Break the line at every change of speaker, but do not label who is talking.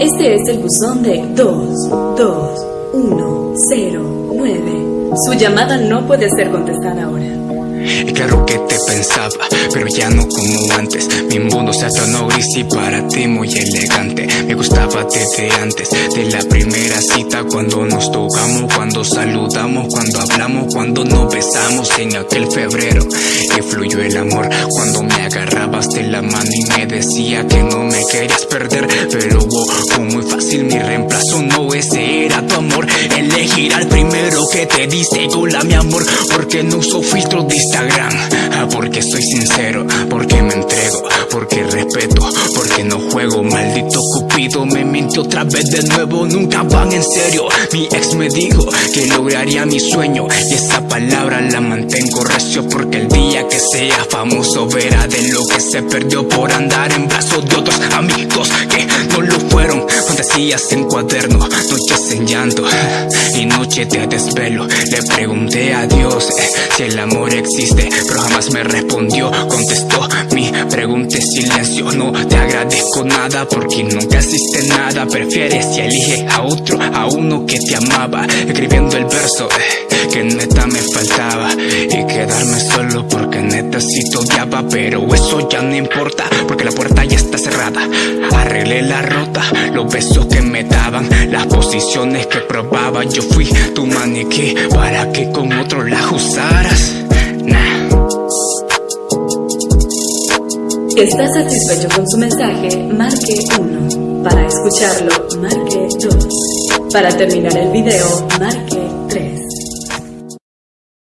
Este es el buzón de 22109. Su llamada no puede ser contestada ahora.
Claro que te pensaba, pero ya no como antes. Mi mundo se tornó gris y para ti muy elegante. Me gustaba desde antes de la primera cita Cuando nos tocamos, cuando saludamos, cuando hablamos Cuando nos besamos. En aquel febrero Que fluyó el amor cuando me agarrabas de la mano y me decía que no me querías perder Pero wow, fue que te dice hola mi amor Porque no uso filtros de Instagram. Porque soy sincero, porque me entrego Porque respeto, porque no juego. Maldito cupido me mintió otra vez de nuevo Nunca van en serio. Mi ex me dijo que lograría mi sueño Y esa palabra la mantengo recio Porque el día que sea famoso verá de lo que se perdió Por andar en brazos de otros amigos que no lo fueron Fantasías en cuaderno, noches en llanto Y noche de desvelo. Le pregunté a Dios eh, si el amor existe Pero jamás me respondió, contestó mi pregunta en silencio No te agradezco nada porque nunca existe nada. Prefieres y elige a otro, a uno que te amaba Escribiendo el verso eh, que neta me faltaba Y neta si te odiaba Pero eso ya no importa porque la puerta ya está cerrada Arreglé la rota, los besos que me daban Las posiciones que probaba Yo fui tu maniquí para que con otro la usaras Nah
¿Está satisfecho con su mensaje? Marque 1. Para escucharlo, marque 2. Para terminar el video, marque